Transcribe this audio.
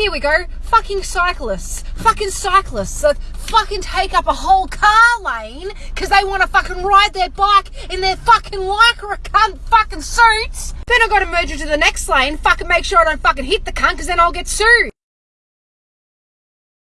Here we go. Fucking cyclists. Fucking cyclists that fucking take up a whole car lane because they want to fucking ride their bike in their fucking lycra cunt fucking suits. Then I got to merge into the next lane. Fucking make sure I don't fucking hit the cunt because then I'll get sued.